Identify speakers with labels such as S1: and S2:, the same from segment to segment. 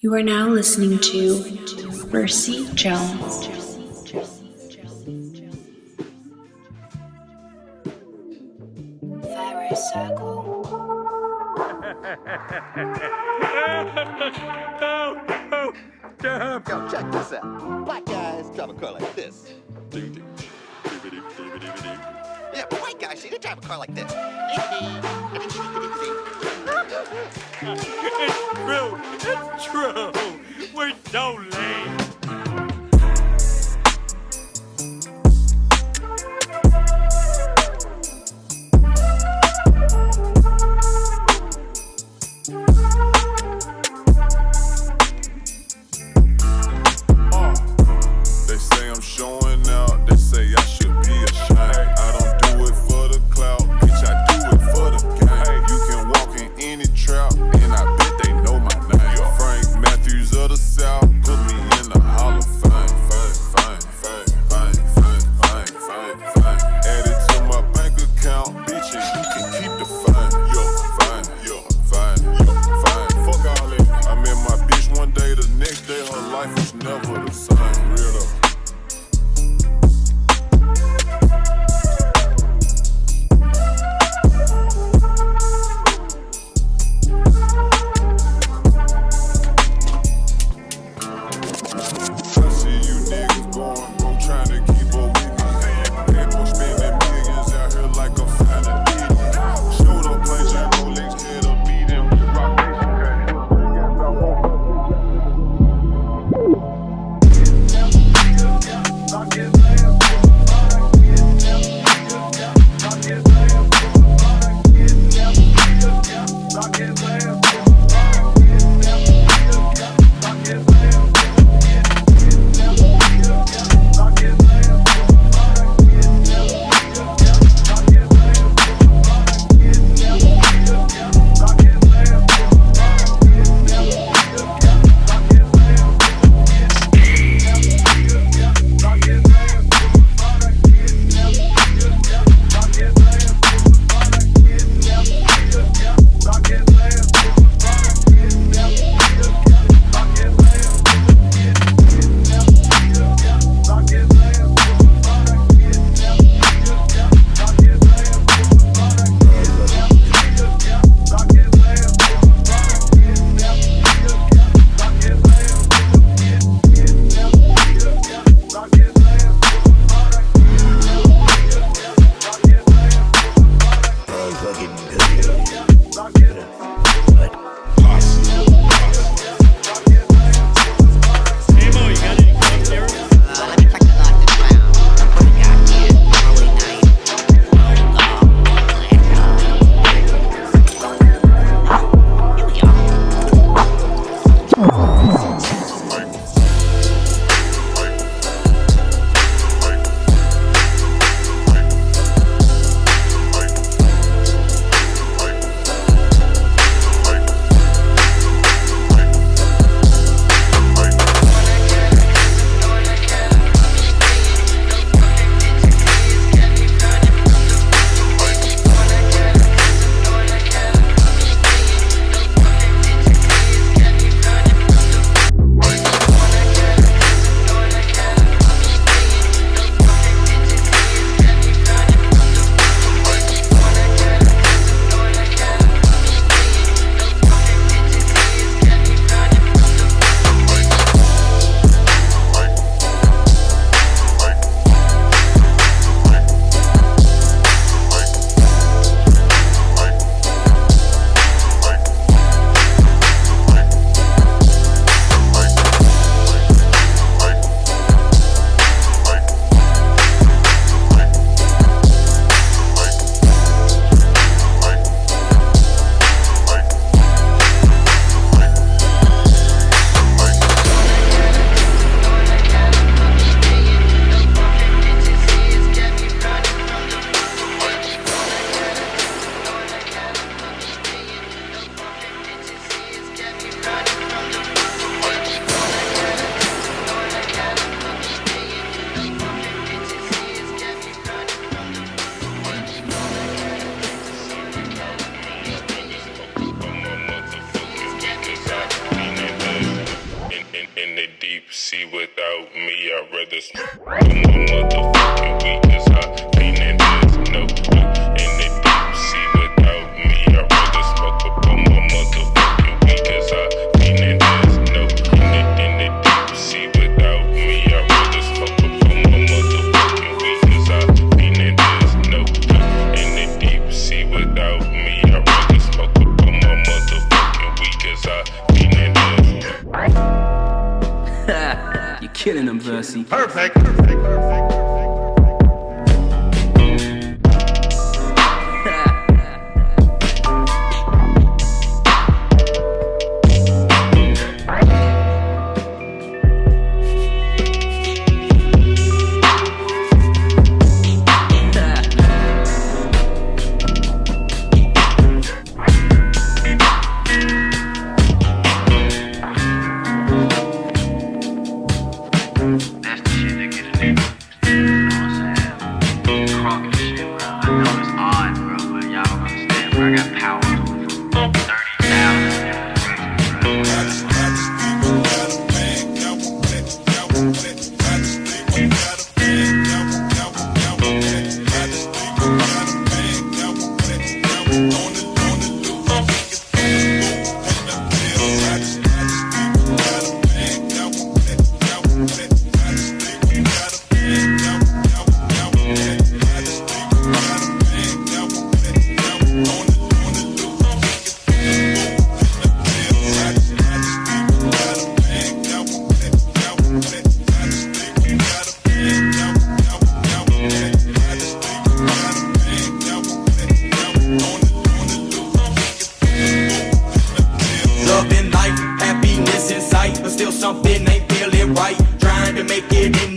S1: You are now listening to Mercy Jones.
S2: Oh, oh, damn.
S3: Yo, check this out. Black guys drive a car like this.
S2: Ding, ding.
S3: Yeah, but white guys, see, they drive a car like this.
S2: It's true. True. We're so lame.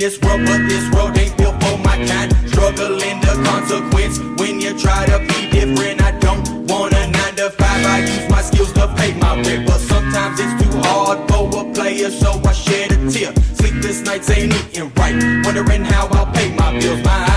S4: this
S5: world, but this world ain't built for my kind. Struggling the consequence when you try to be different. I don't want a nine to five. I use my skills to pay my rent, but sometimes it's too hard for a player, so I shed a tear. Sleepless nights ain't eating right, wondering how I'll pay my bills. My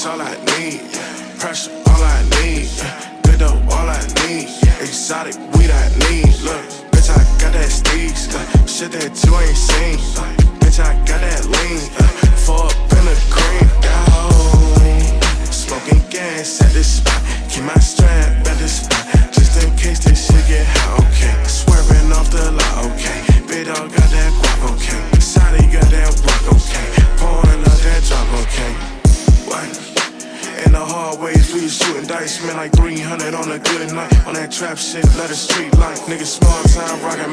S6: It's all I need. Pressure, all I need. Good dope, all I need. Exotic weed, I need. Look, bitch, I got that steez. Shit that you ain't seen. shit, let the street light. Niggas small time rockin'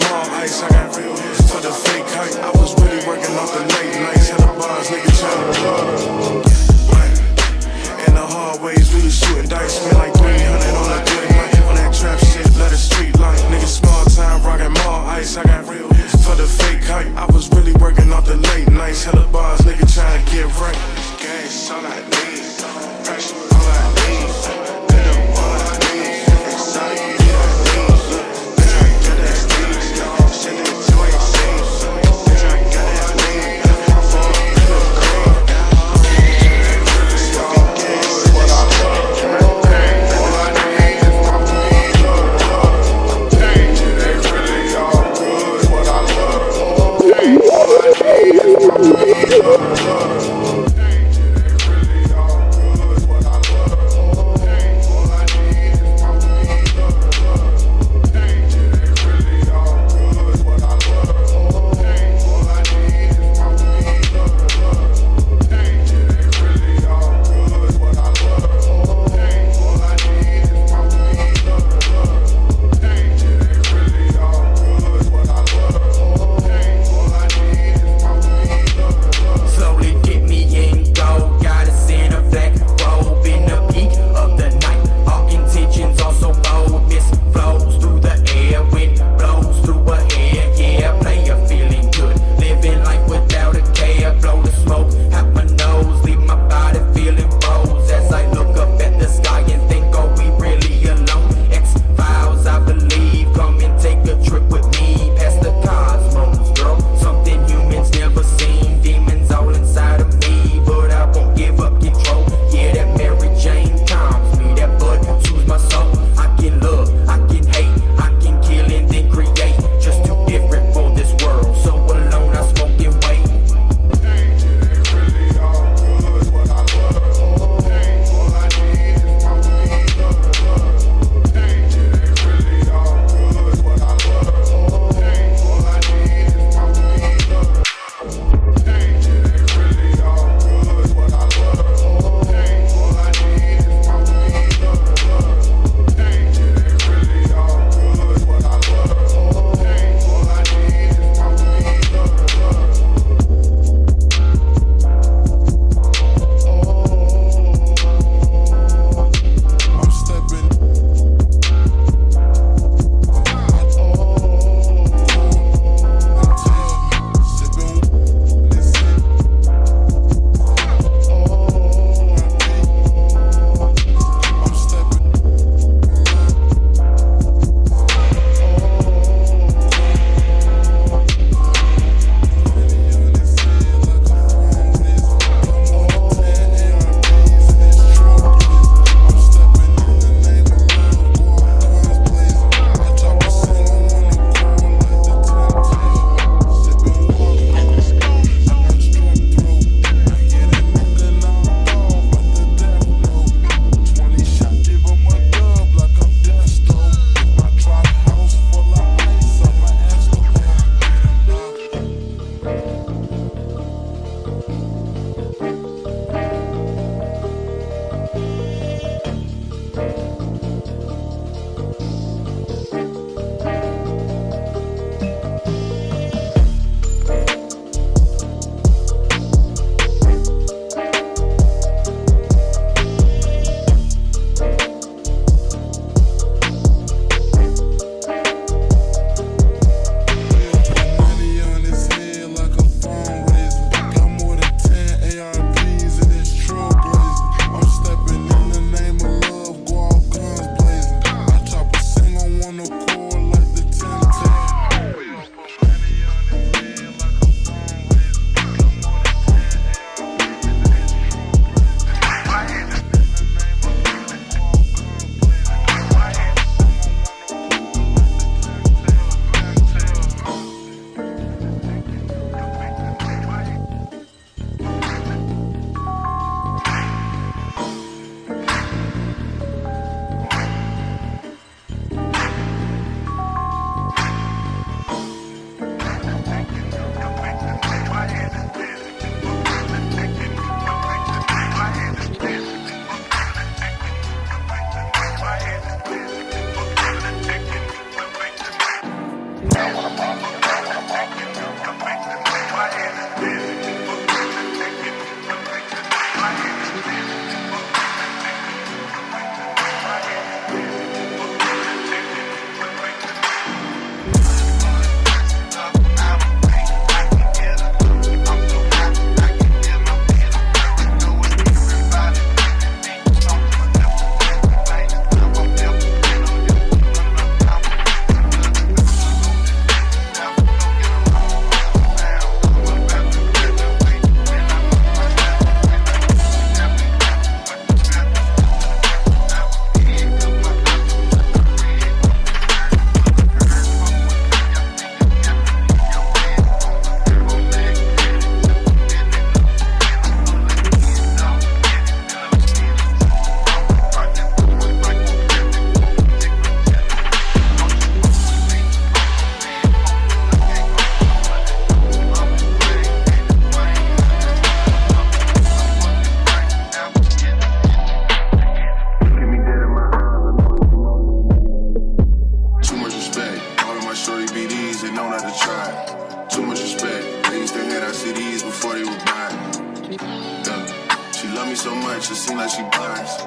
S6: Too much respect. Things they had, I see these before they were buying. Yeah. She love me so much, it seems like she buys.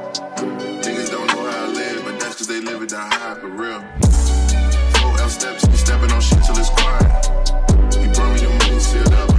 S6: Niggas don't know how I live, but that's cause
S7: they live it down high, for real. Four L steps, stepping on shit till it's quiet. He brought me the money sealed up.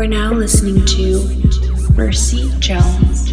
S8: Are now listening to Mercy Jones.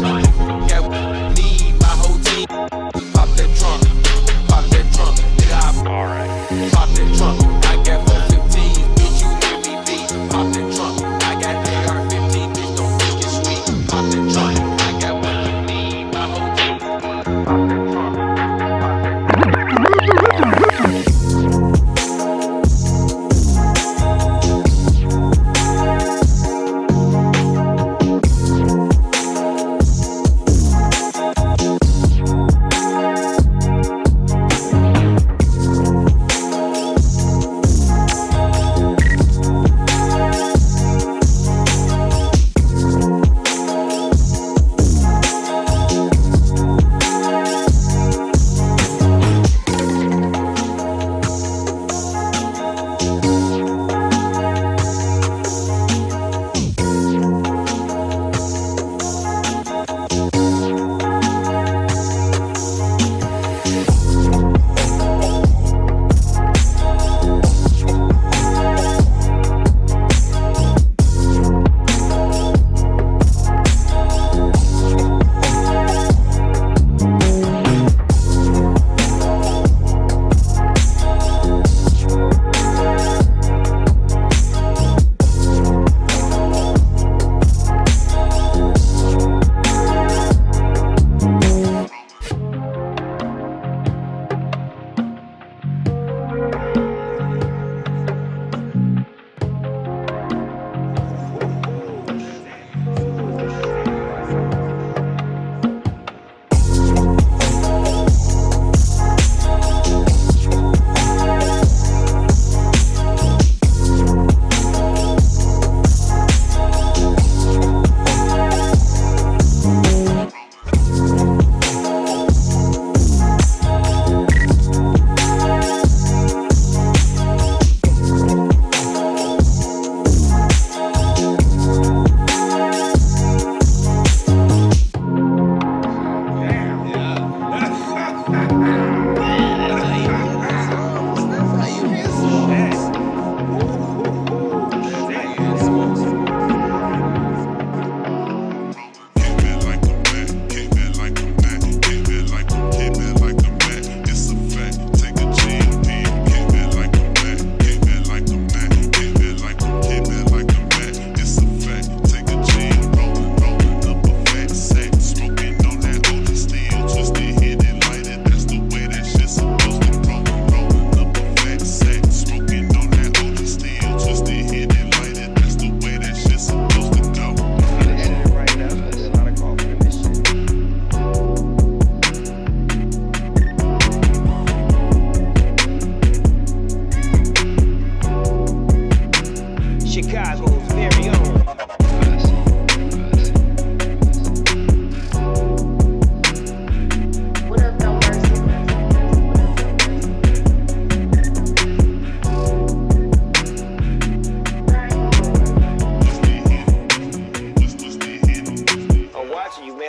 S9: time.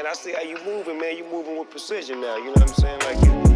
S9: man. I
S10: see how you moving, man. You moving with precision now. You know what I'm saying? Like you.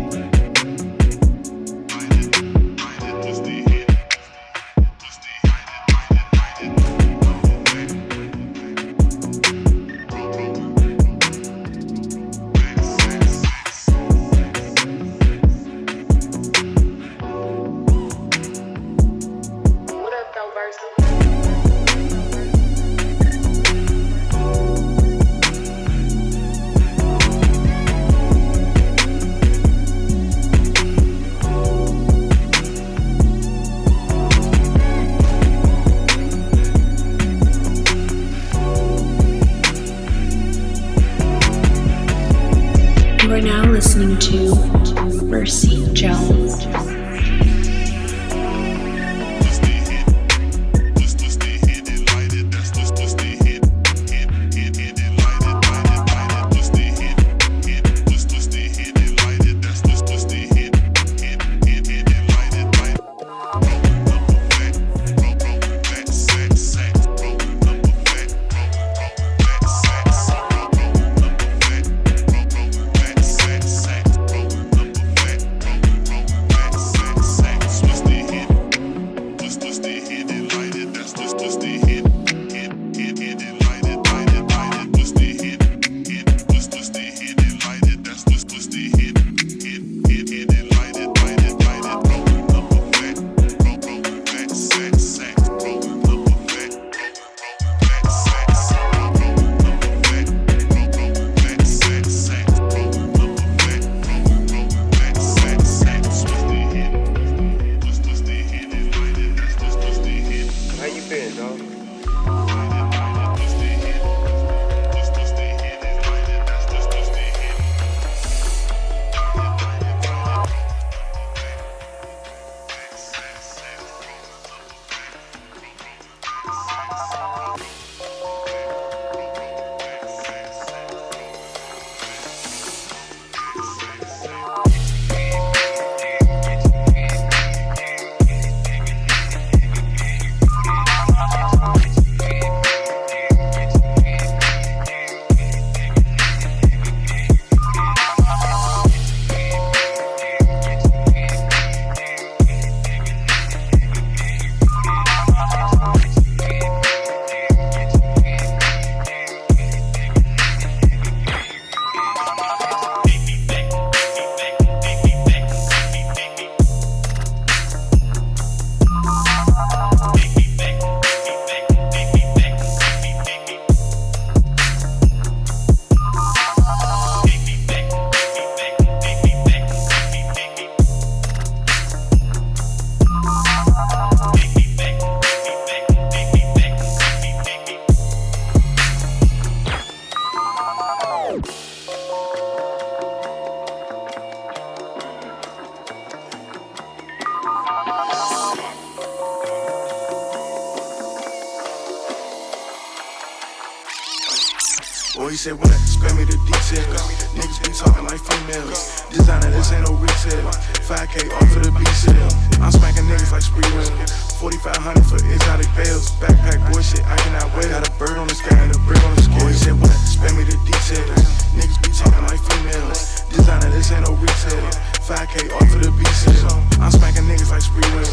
S6: Boy, he said I spare me the details. Niggas be talking like females. Designer, this ain't no retail. 5K off for the B sale. I'm smacking niggas like spree wheel. 4500 for exotic bales. Backpack boy shit, I cannot wear. Got a bird on the sky and a brick on the scale. Boy, he said when I spare me the details. Niggas be talking like females. Designer, this ain't no retail. 5K off for the sale. I'm smacking niggas like spree wheel.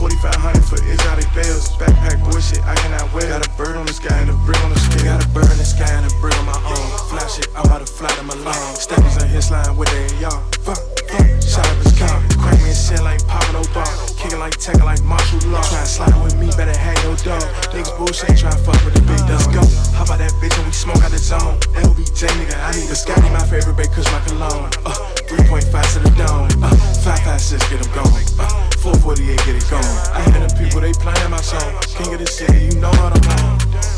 S6: 4500 for exotic bales. Backpack boy shit, I cannot wear. Got a bird on the sky and a brick on the scale. Got a bird in the sky and a brick on my own. Fly shit, I'm about to fly them alone. Steppers in his line with they y'all. Fuck, fuck, shot up his and shit like Pablo Ball. Kicking like Tekken like martial law. Try to slide with me, better have your dog. Niggas bullshit, try to fuck with the big dog. Let's go. How about that bitch and we smoke out the zone? LBJ nigga, I need a Scotty, my favorite babe, cause my cologne. Uh, 3.5 to the dome. Uh, 556, get him going. Uh, 448, get it going. I hear them people, they playing my song. King of the city, you know what I'm on.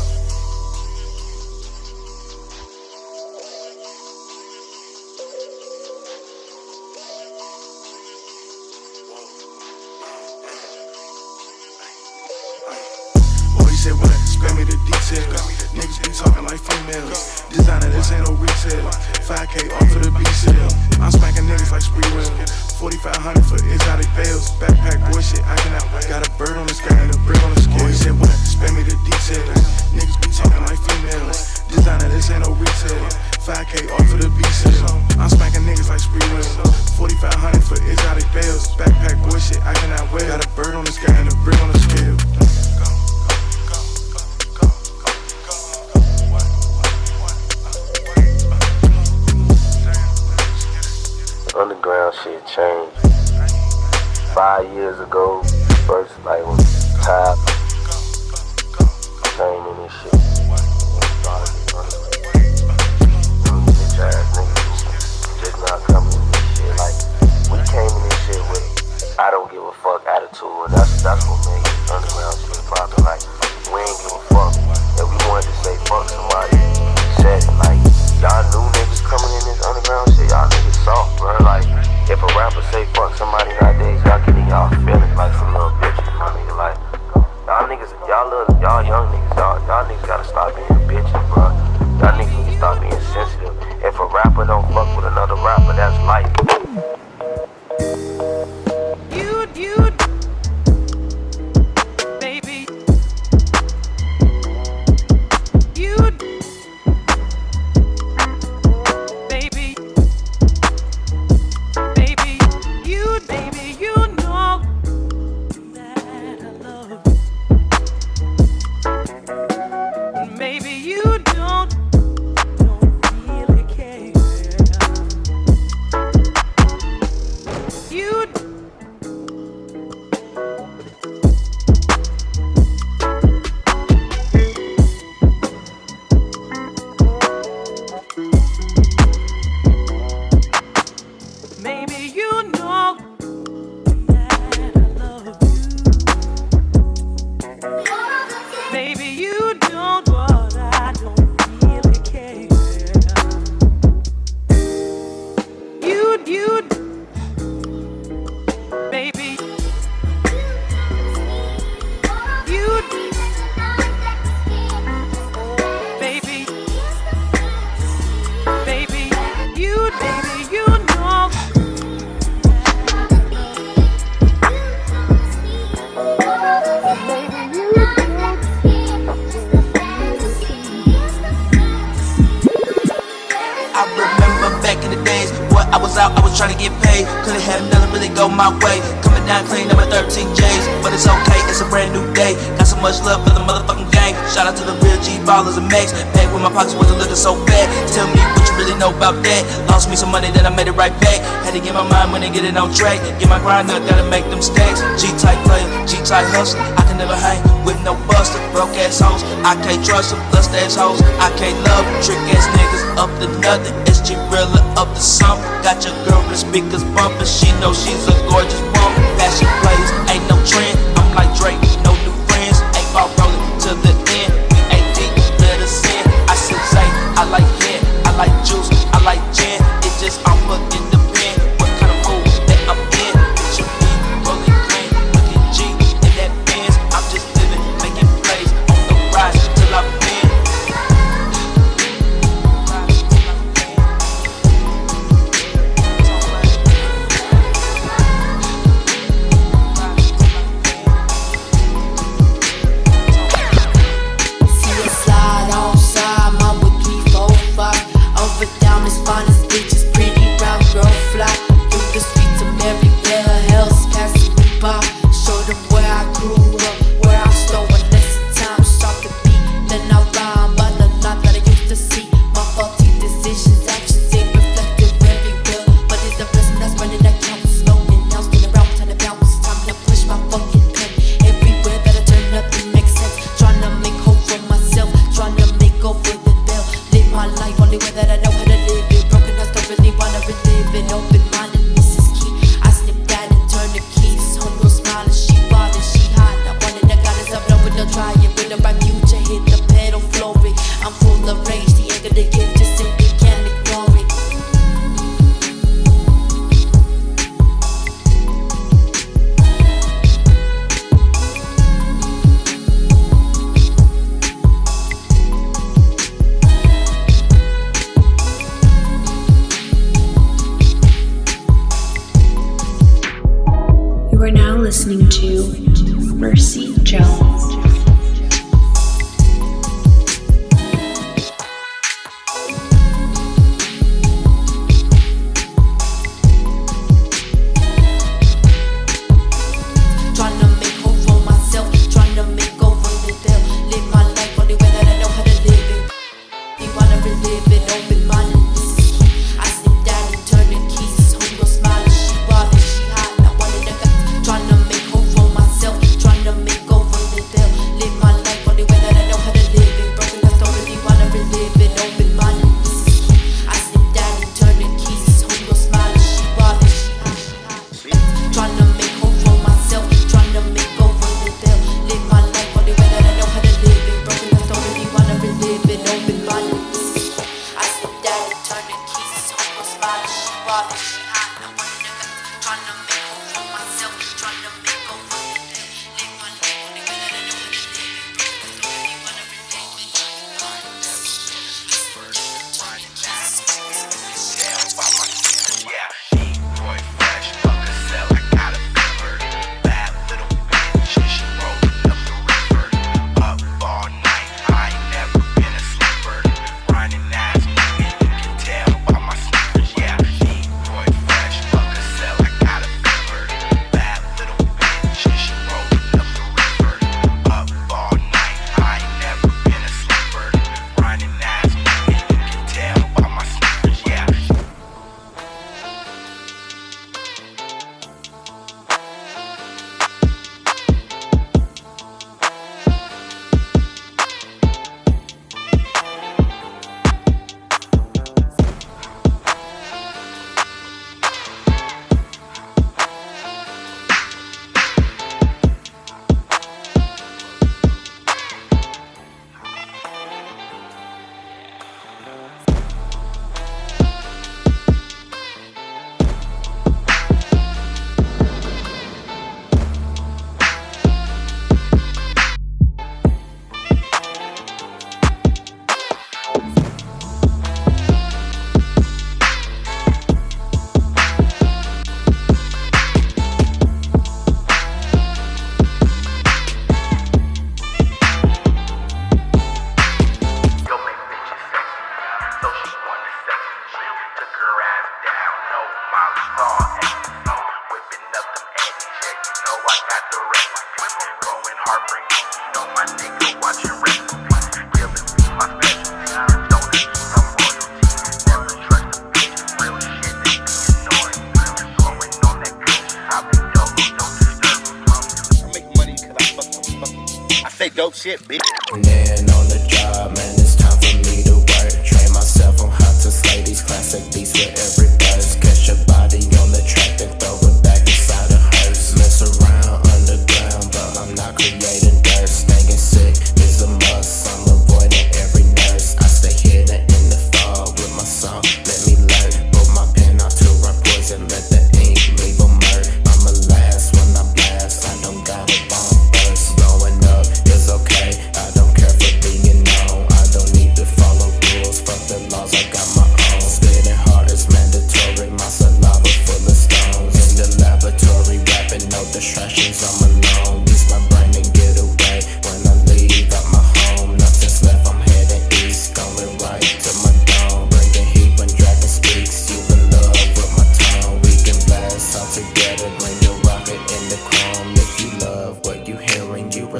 S10: it
S11: on track. Get my grind up, gotta make them stacks. G-type player, G-type hustler. I can never hang with no buster. Broke ass hoes, I can't trust them. Lust ass hoes, I can't love them. Trick ass niggas up to nothing. It's G-Rilla up to something. Got your girl with speakers bumping. She know she's a gorgeous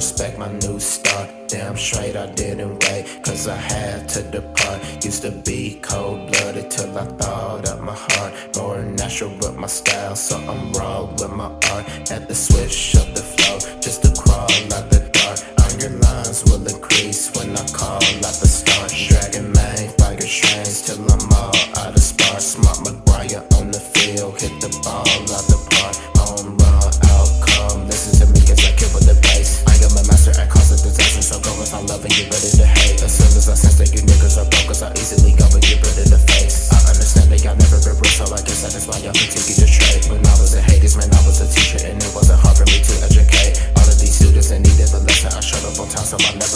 S12: respect my new start Damn straight I didn't wait Cause I had to depart. Used to be cold-blooded till I thawed up my heart. More natural with my style So I'm raw with my art. At the switch of the flow Just to crawl out the dark. Iron lines will increase When I call out the stars I love and get rid ready the hate. As soon as I sense that you niggas are broke I easily go and get rid in the face. I understand that y'all never been real So I guess that is why y'all continue to trade. When I was in Hades, man, I was a teacher And it wasn't hard for me to educate. All of these students that needed a lesson I showed up on time so I never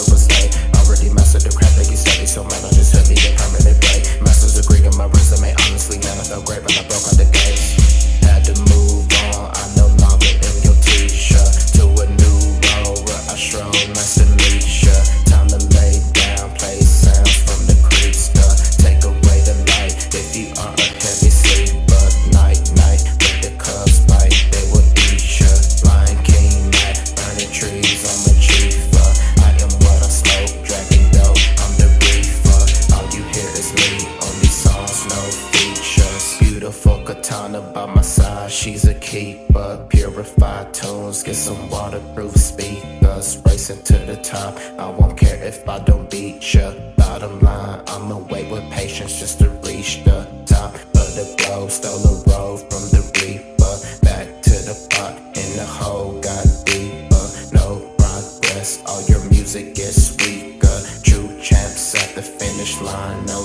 S12: the hole got deeper No progress, all your music gets weaker. True champs at the finish line, no